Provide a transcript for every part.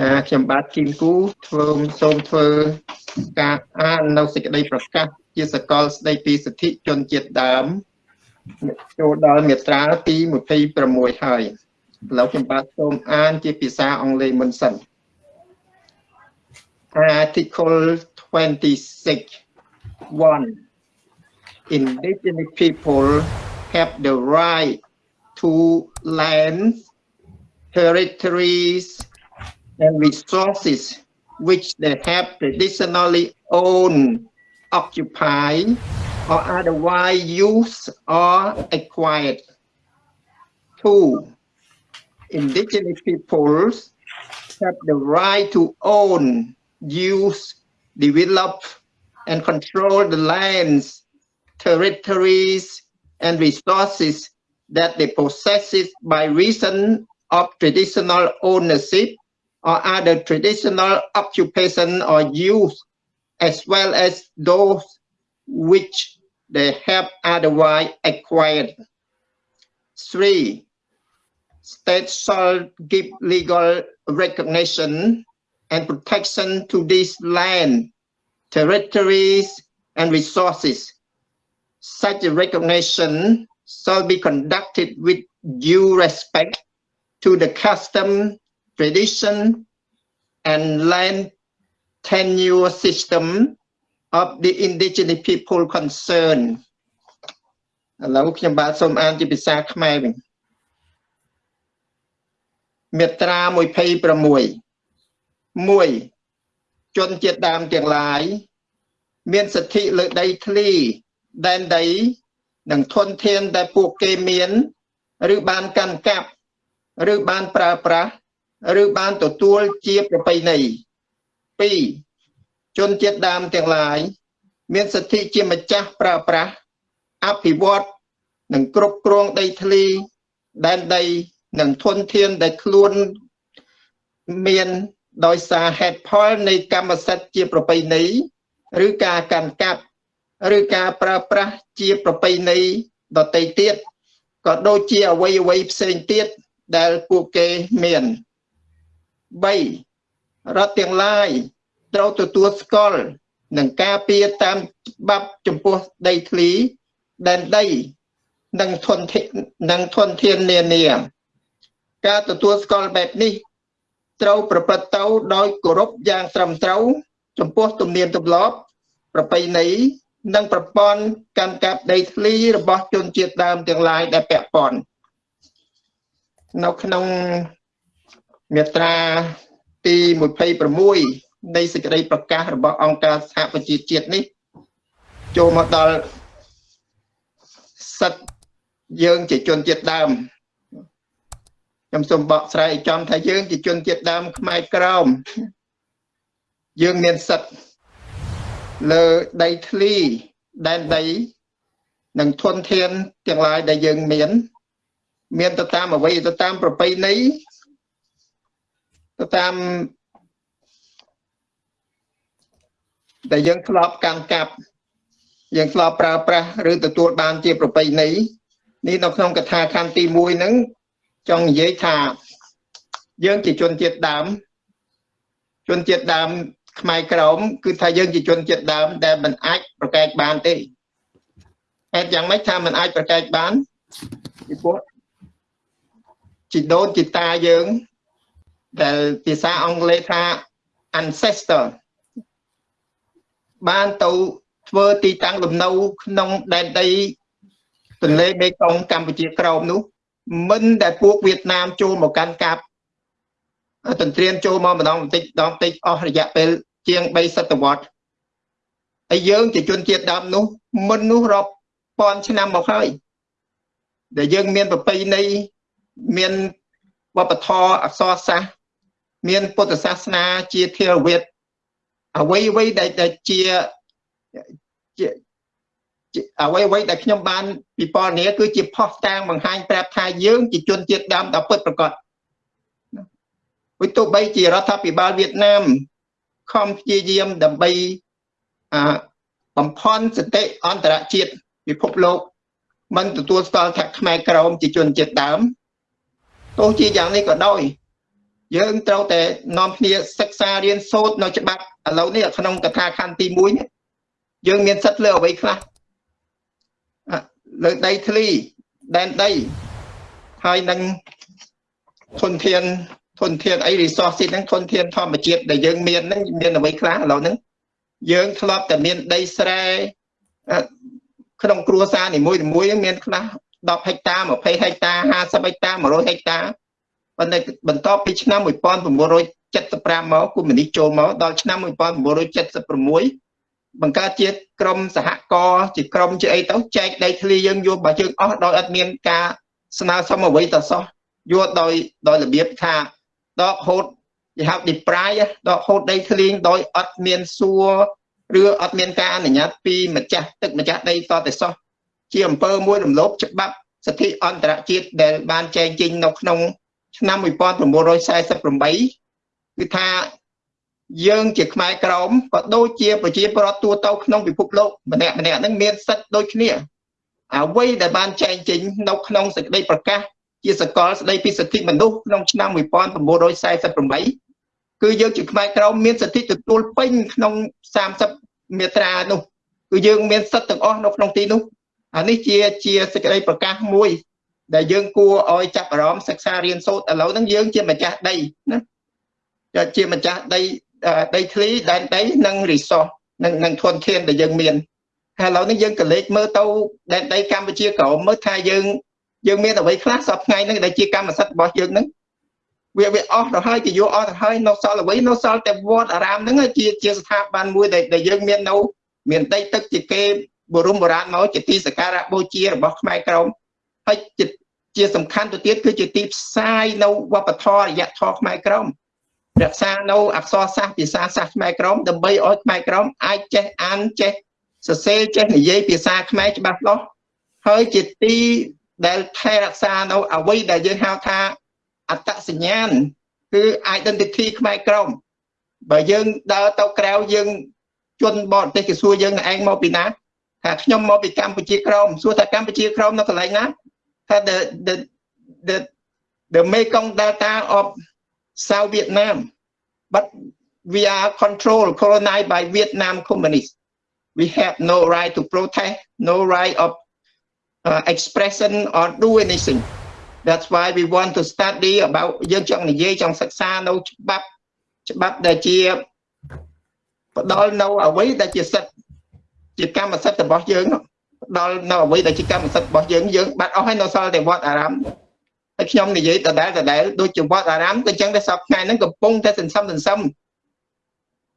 អាខ្ញុំបាទគីមគូធ្វើសូមធ្វើការអាននៅសេចក្តីប្រកាសជាសកលស្តីពីសិទ្ធិជនជាតិដើមចូលដល់មាត្រាទី26ហើយឥឡូវខ្ញុំបាទសូមអានជាភាសាអង់គ្លេសមុនសិន Article 26 1 Indigenous people have the right to lands territories and resources which they have traditionally owned, occupied, or otherwise used or acquired. Two, indigenous peoples have the right to own, use, develop, and control the lands, territories, and resources that they possess by reason of traditional ownership or other traditional occupation or use, as well as those which they have otherwise acquired. Three, states shall give legal recognition and protection to this land, territories, and resources. Such a recognition shall be conducted with due respect to the custom tradition and land tenure system of the indigenous people concerned ឥឡូវខ្ញុំបាទសូមអានជាភាសាខ្មែរវិញមាត្រា26 1ជនជាតិដើមទាំងឡាយមានសិទ្ធិលើដីធ្លីដែនដី និងធនធានដែលពួកគេមាន ឬបានកាន់កាប់ ឬបានប្រើប្រាស់ ឬបានទទួលជាប្រពៃណី2ជនជាតិដើមទាំងឡាយមានសិទ្ធិជាម្ចាស់ប្រើប្រាស់អភិវឌ្ឍនិងគ្រប់គ្រងដីធ្លីដែនដីនិងធនធានដែលខ្លួនមានដោយសារហេតុផលនៃកម្មសិទ្ធិជាប្រពៃណីឬការកាន់កាប់ឬការប្រើប្រាស់ជាប្រពៃណីដទៃទៀតក៏ដូចជាអវ័យអវ័យផ្សេងទៀតដែលពួកគេមាន 3រដ្ឋទាំងឡាយត្រូវទទួលស្គាល់និងការពារតាមច្បាប់ចំពោះដីធ្លីដែនដីនិងធនធាននិងធនធាននានាការទទួលស្គាល់បែបនេះ ត្រូវប្រព្រឹត្តទៅដោយគោរពយ៉ាងត្រឹមត្រូវ ចំពោះទំនៀមទម្លាប់ ប្រពៃណីនិងប្រព័ន្ធកម្មកាប់ដីធ្លីរបស់ជនជាតិដើមទាំងឡាយដែលពាក់ព័ន្ធនៅក្នុង មាត្រាទី26នៃសេចក្តីប្រកាសរបស់អង្គការសហប្រជាជាតិនេះ ចូលមកដល់សិទ្ធយើងជាជនជាតិដើមខ្ញុំសូមបកស្រាយចំថាយើងជាជនជាតិដើមខ្មែរក្រោមយើងមានសិទ្ធលើដីធ្លីដែនដីនិងធនធានទាំងឡាយដែលយើងមាន មានទៅតាមអ្វីទៅតាមប្រពៃណី ទៅតាមដែលយើងធ្លាប់កាន់កាប់យើងធ្លាប់ប្រើប្រាស់ឬទទួលបានជាប្រពៃណីនេះនៅក្នុងកថាខណ្ឌទី1ហ្នឹងចង់និយាយថា យើងជាជនជាតិដើមជនជាតិដើមខ្មែរក្រមគឺថាយើងជាជនជាតិដើមដែលមិនអាចប្រកែកបានទេហេតុយ៉ាងម៉េចថាមិនអាចប្រកែកបានពីព្រោះជីដូនជីតាយើង ដែលភាសាអង់គ្លេសថា ancestor បានទៅធ្វើទីតាំងលំនៅក្នុងដែនដីទន្លេមេគង្គកម្ពុជាក្រោមនោះ មិនដែលពួកវៀតណាមចូលមកកាន់កាប់ទន្ទ្រានចូលមកម្ដងបន្តិចម្ដងបន្តិចអស់រយៈពេលជាង3សតវត្សហើយយើងជាជនជាតិដើមនោះ មិននោះរាប់ពាន់ឆ្នាំមកហើយដែលយើងមានប្រពៃណីមានវប្បធម៌អក្សរសាស្ត្រ មានពុទ្ធសាសនាជាធារវាទអ្វីអ្វីដែលជាអ្វីអ្វីដែលខ្ញុំបានពិពណ៌នាគឺជាផុសតាងបង្ហាញប្រាប់ថាយើងជាជនជាតិដើមដ៏ពិតប្រាកដវិទោបីជារដ្ឋាភិបាលវៀតណាមខំព្យាយាមដើម្បីអាបំផន់សតិអន្តរជាតិពិភពលោកមិនទទួលស្គាល់ថាខ្មែរក្រមជាជនជាតិដើមទោះជាយ៉ាងនេះក៏ដោយ យើងត្រូវតែនាំគ្នាសិក្សារៀនសូត្រនៅច្បាប់ឥឡូវនេះក្នុងកថាខណ្ឌទី1នេះយើងមានសិទ្ធិលើអ្វីខ្លះលើដីធ្លីដែនដីហើយនឹងធនធានធនធានអី resource ហ្នឹងធនធានធម្មជាតិដែលយើងមានហ្នឹងមានអ្វីខ្លះឥឡូវហ្នឹងយើងធ្លាប់តែមានដីស្រែក្នុងគ្រួសារនីមួយៗមានខ្លះ10ហិកតា20ហិកតា50ហិកតា100ហិកតា ប៉ុន្តែបន្ទាប់ពីឆ្នាំ1975មកគូមីនីចូលមកដល់ឆ្នាំ1976បង្កើតជាក្រមសហករណ៍ជាក្រមជាអីទៅចែកដីធ្លីយើងយកបើយើងអស់ដោយអត់មានការស្នើសុំអ្វីទៅសោះយកដោយដោយរបៀបថាដកហូតគេហៅ deprive ដកហូតដីធ្លីដោយអត់មានសួរឬអត់មានការអនុញ្ញាតពីម្ចាស់ទឹកម្ចាស់ដីតតែសោះជាអំពើមួយរំលោភច្បាប់សិទ្ធិអន្តរជាតិដែលបានចែងចេញនៅក្នុង ឆ្នាំ1948គឺថាយើងជាខ្មែរក្រមក៏ដូចជាប្រជាពលរដ្ឋទូទៅក្នុងពិភពលោកម្នាក់ម្នាក់ហ្នឹងមានសិទ្ធិដូចគ្នាអ្វីដែលបានចែងចេញនៅក្នុងសេចក្តីប្រកាសជាសកលស្តីពីសិទ្ធិមនុស្សក្នុងឆ្នាំ1948គឺយើងជាខ្មែរក្រមមានសិទ្ធិទទួលពេញក្នុង30មាត្រានោះគឺយើងមានសិទ្ធិទាំងអស់នៅក្នុងទីនោះអានេះជាជាសេចក្តីប្រកាសមួយ ដែលយើងគួរឲ្យចាប់អារម្មណ៍សិក្សារៀនសូត្រឥឡូវហ្នឹងយើងជាម្ចាស់ដីណាជាម្ចាស់ដីដីធ្លីដែនដីនិង resource និងនិងធនធានដែលយើងមានហើយឥឡូវនេះយើងក៏លេចមើលទៅដែនដីកម្ពុជាក្រមមើលថាយើងយើងមានអ្វីខ្លះសពថ្ងៃហ្នឹងដែលជាកម្មសិទ្ធិរបស់យើងហ្នឹងវាវាអស់ទៅហើយគេយកអស់ទៅហើយនៅសល់អ្វីនៅសល់តែវត្តអារាមហ្នឹងជាជាស្ថាប័នមួយដែលដែលយើងមាននៅមានដីទឹកជាគេបរមបុរាណមកជាទីសក្ការៈបូជារបស់ខ្មែរក្រម ហើយជាជាសំខាន់ទៅទៀតគឺជាទីផ្សាយនៅវប្បធម៌រយៈធម៌ខ្មែរក្រមរក្សានៅអក្សរសាស្ត្រភាសាសាស្ត្រខ្មែរក្រមដើម្បីឲ្យខ្មែរក្រមអាចចេះអានចេះសរសេរចេះនិយាយភាសាខ្មែរច្បាស់លាស់ហើយជាទីដែលថែរក្សានៅអ្វីដែលយើងហៅថាអត្តសញ្ញាណគឺ identity ខ្មែរក្រមបើយើងដើរទៅក្រៅយើងជនបរទេសគេសួរយើងឯងមកពីណាថាខ្ញុំមកពីកម្ពុជាក្រមសួរថាកម្ពុជាក្រមនៅកន្លែងណា ថា the the the the Mekong Delta of South Vietnam but we are controlled colonized by Vietnam communists we have no right to protest no right of uh, expression or do anything that's why we want to study about យើងចង់និយាយចង់សិក្សានៅច្បាប់ច្បាប់ដែលជាផ្ដល់នៅអ្វីដែលជាសិទ្ធិជាកម្មសិទ្ធិរបស់យើងផ្ ដល់នៅអ្វីដែលជាកម្មសិទ្ធិរបស់យើងយើងបាត់អស់ហើយនៅសល់តែវត្តអារាមហើយខ្ញុំនិយាយដដែលដដែលដូចជាវត្តអារាមក៏អញ្ចឹងដែរសពថ្ងៃហ្នឹងកំពុងតែសន្សំសន្សំ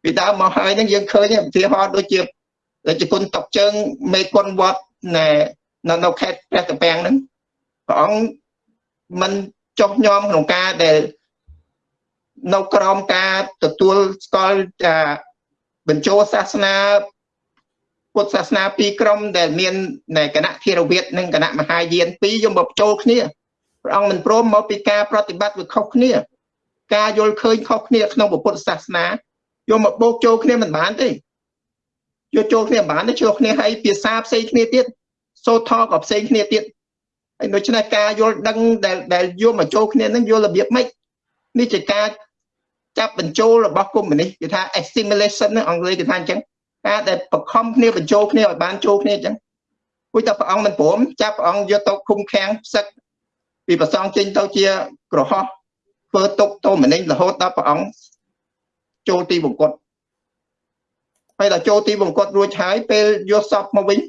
ពីដើមមកហើយហ្នឹងយើងឃើញឧទាហរណ៍ដូចជាដូចជាគុណតុកជើងមេគុណវត្តនៅនៅខេត្តព្រះតាពាំងហ្នឹងព្រះអង្គមិនចុះញោមក្នុងការដែលនៅក្រោមការទទួលស្គាល់បញ្ចូលសាសនា ពុទ្ធសាសនាពីរក្រុមដែលមានគណៈធិរវាទនិងគណៈមហាយានពីរយកមកបញ្ចូលគ្នាព្រះអង្គមិនព្រមមកពីការប្រតិបត្តិវាខុសគ្នា ការយល់ឃើញខុសគ្នាក្នុងពុទ្ធសាសនាយកមកបូកចូលគ្នាមិនបានទេយកចូលគ្នាមិនបានទេចូលគ្នាហើយភាសាផ្សេងគ្នាទៀតសូត្រថក៏ផ្សេងគ្នាទៀតហើយដូច្នេះការយល់ដឹងដែលដែលយកមកចូលគ្នានឹងយល់របៀបម៉េចនេះជាការចាប់បញ្ចូលរបស់កុម្មុយនីសគេថា assimilation អង់គ្លេសគេថាអញ្ចឹង ការដែលបខំគ្នាបញ្ចូលគ្នាឲ្យបានចូលគ្នាអញ្ចឹងគួយតែព្រះអង្គមិនព្រមចាប់ព្រះអង្គយកទៅឃុំឃាំងផ្សឹកពីប្រសងចេញទៅជាក្រហោះធ្វើទុកទៅម្នេញរហូតដល់ព្រះអង្គចូលទីបង្គត់ហើយដល់ចូលទីបង្គត់រួចហើយពេលយកសពមកវិញ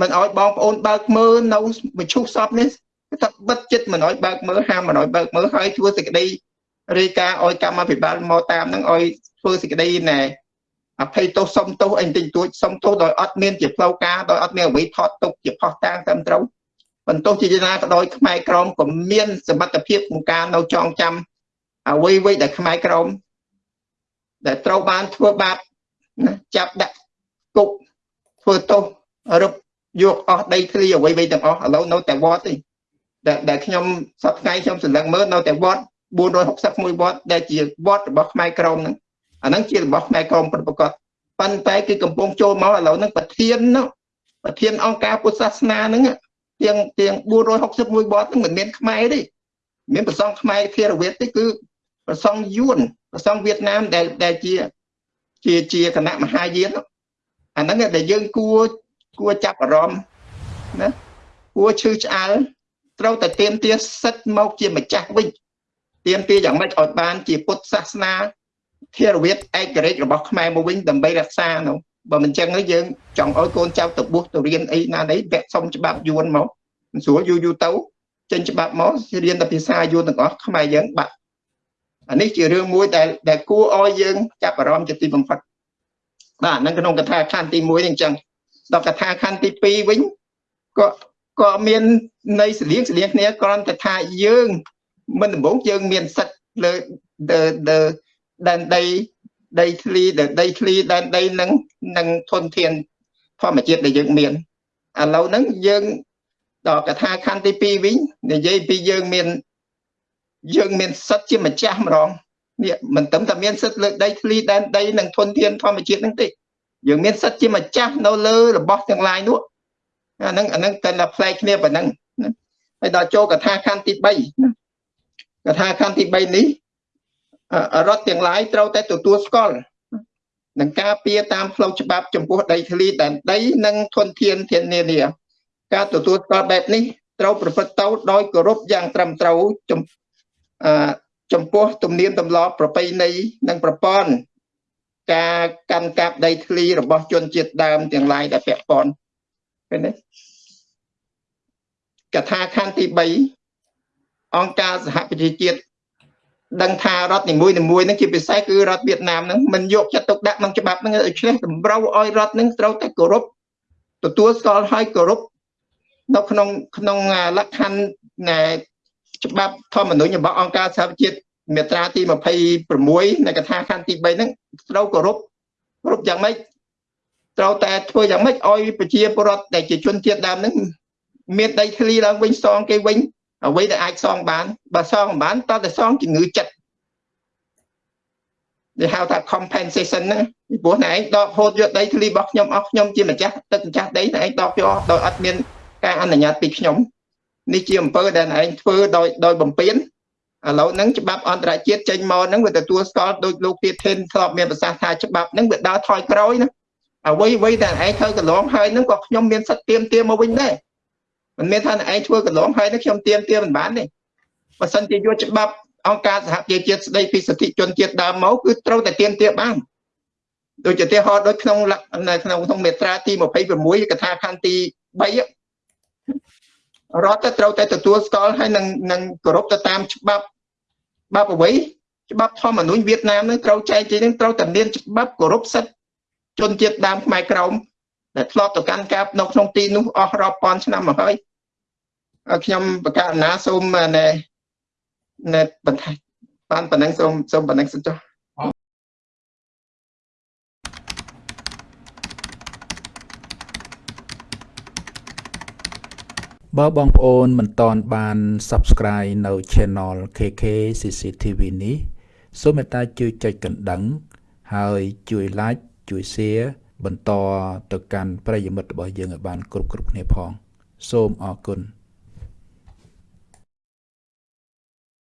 មិនអោយបងប្អូនបើកមើលនៅមឈូសសពនេះថាបិទចិត្តមិនអោយបើកមើលហាមមិនអោយបើកមើលហើយធ្វើសេចក្តីរាយការណ៍ឲ្យកម្មាភិបាលមកតាមនឹងឲ្យធ្វើសេចក្តីណែ អភ័យទោសសុំទោសអីបន្តិចតួចសុំទោសដោយអត់មានជាផ្លូវការដោយអត់មានអ្វីថតទុកជាផុសតាងត្រឹមត្រូវបន្ទោសជាចនាក៏ដោយខ្មែរក្រមក៏មានសមត្ថភាពក្នុងការនៅចងចាំអ្វីៗដែលខ្មែរក្រមដែលត្រូវបានធ្វើបាបណាចាប់ដាក់គុកធ្វើទោសរឹបយកអស់ដីធ្លីអ្វីៗទាំងអស់ឥឡូវនៅតែវត្តទេដែលដែលខ្ញុំសប្តាហ៍ខ្ញុំសម្លឹងមើលនៅតែវត្ត461វត្តដែលជាវត្តរបស់ខ្មែរក្រមហ្នឹង អាហ្នឹងជារបស់ខ្មែរក្រមប្រកបប៉ុន្តែគឺកំពុងចូលមកឥឡូវហ្នឹងប្រធាននោះប្រធានអង្គការពុទ្ធសាសនាហ្នឹងទាំងទាំង461វត្តហ្នឹងមិនមានខ្មែរទេមានប្រសងខ្មែរធារវាទទេគឺប្រសងយួនប្រសងវៀតណាមដែលដែលជាជាជាគណៈមហាយានអាហ្នឹងដែលយើងគួរគួរចាប់អារម្មណ៍ណាគួរឈឺឆ្អែលត្រូវតែទៀមទាសិទ្ធមកជាម្ចាស់វិញទៀមទាយ៉ាងម៉េចឲ្យបានជាពុទ្ធសាសនា ធារវាទឯករាជ្យរបស់ខ្មែរមកវិញដើម្បីរក្សានោះបើមិនចឹងទេយើងចង់ឲ្យកូនចៅទៅបួសទៅរៀនអីណានេះវគ្គសុំច្បាប់យួនមកស្រួលយូរយូរទៅចេញច្បាប់មករៀនតែភាសាយួនទាំងអស់ខ្មែរយើងបាត់អានេះជារឿងមួយដែលដែលគួរឲ្យយើងចាប់អារម្មណ៍ជាទីបំផុតបាទហ្នឹងក្នុងកថាខណ្ឌទី1នេះអញ្ចឹងដល់កថាខណ្ឌទី2វិញក៏ក៏មានន័យស្លៀងស្លៀងគ្នាគ្រាន់តែថាយើង មិនដំបងយើងមានសិទ្ធលើ ដែនដីដីធ្លីដីធ្លីដែនដីនឹងនឹងធនធានធម្មជាតិដែលយើងមានឥឡូវហ្នឹងយើងដល់កថាខណ្ឌទី2វិញនិយាយពីយើងមានយើងមានសិទ្ធជាម្ចាស់ម្ដងនេះមិនត្រឹមតែមានសិទ្ធលើដីធ្លីដែនដីនិងធនធានធម្មជាតិហ្នឹងទេយើងមានសិទ្ធជាម្ចាស់នៅលើរបស់ទាំងឡាយនោះអាហ្នឹងអាហ្នឹងតែតែផ្លែកគ្នាប៉ុណ្ណឹងហើយដល់ចូលកថាខណ្ឌទី3ណាកថាខណ្ឌទី3នេះ រដ្ឋទាំងឡាយត្រូវតែទទួលស្គាល់នឹងការពៀតាមផ្លូវច្បាប់ចំពោះដីធ្លីដែនដីនិងធនធានធានានាការទទួលស្គាល់បែបនេះត្រូវប្រព្រឹត្តទៅដោយគោរពយ៉ាងត្រឹមត្រូវចំចំពោះទំនៀមទម្លាប់ប្រពៃណីនិងប្រព័ន្ធការកាន់កាប់ដីធ្លីរបស់ជនជាតិដើមទាំងឡាយដែលពាក់ព័ន្ធឃើញទេកថាខណ្ឌទី3អង្គការសហប្រជាជាតិ ដឹងថារដ្ឋនីមួយនីមួយហ្នឹងជាពិសេសគឺរដ្ឋវៀតណាមហ្នឹងមិនយកចិត្តទុកដាក់ក្នុងច្បាប់ហ្នឹងដូច្នេះតម្រូវឲ្យរដ្ឋហ្នឹងត្រូវតែគោរពទទួលស្គាល់ឲ្យគោរពនៅក្នុងក្នុងលក្ខខណ្ឌច្បាប់ធម្មនុញ្ញរបស់អង្គការសហប្រជាជាតិមាត្រាទី26នៃកថាខណ្ឌទី3ហ្នឹងត្រូវគោរពគោរពយ៉ាងម៉េចត្រូវតែធ្វើយ៉ាងម៉េចឲ្យប្រជាពលរដ្ឋដែលជាជនជាតិដើមហ្នឹងមានដីធ្លីឡើងវិញសងគេវិញ អ្វីដែលអាចសងបានបើសងមិនបានតើតែសងជំងឺចិត្តដែលហៅថា compensation ហ្នឹងពីព្រោះណែឯងដកហូតយកដីធ្លីរបស់ខ្ញុំអស់ខ្ញុំជាម្ចាស់ទឹកម្ចាស់ដីណែឯងដកយកដោយអត់មានការអនុញ្ញាតពីខ្ញុំនេះជាអំពើដែលឯងធ្វើដោយដោយបំពេញឥឡូវហ្នឹងច្បាប់អន្តរជាតិចេញមកហ្នឹងវាទទួលស្គាល់ដោយលោកទៀតធិនធ្លាប់មានប្រសាសន៍ថាច្បាប់ហ្នឹងវាដើរថយក្រោយណាអ្វីអ្វីដែលឯងធ្វើកន្លងហើយហ្នឹងក៏ខ្ញុំមានសិទ្ធិទៀមទាមកវិញដែរ មិនមែនថាឯងធ្វើកន្លងហើយនេះខ្ញុំទៀមទាមិនបានទេបើសិនជាយកច្បាប់អង្គការសហប្រជាជាតិស្ដីពីសិទ្ធិជនជាតិដើមមកគឺត្រូវតែទៀមទាបានដូចជាទីហោដូចក្នុងនៅក្នុងក្នុងមេត្រាទី26កថាខណ្ឌទី3រដ្ឋត្រូវតែទទួលស្គាល់ហើយនឹងនឹងគោរពទៅតាមច្បាប់ច្បាប់អ្វីច្បាប់ធម្មនុញ្ញវៀតណាមនឹងត្រូវចែកជានឹងត្រូវតែមានច្បាប់គោរពសិទ្ធិជនជាតិដើមខ្មែរក្រមដែលធ្លាប់ទៅកាន់កាប់នៅក្នុងទីនោះអស់រាប់ពាន់ឆ្នាំមកហើយ ខ្ញុំបកណ្ណាសូមណែណែបន្ថែមបានប៉ុណ្ណឹងសូមសូមប៉ុណ្ណឹងសិនចុះបើបងប្អូនមិនតន់បាន Subscribe នៅ Channel KK CCTV នេះសូមមេត្តាជួយចុចកណ្ដឹង ហើយជួយ Like ជួយ Share បន្តទៅកាន់ប្រិយមិត្តរបស់យើងឲ្យបាន គ្រប់គ្រប់គ្នាផង សូមអរគុណ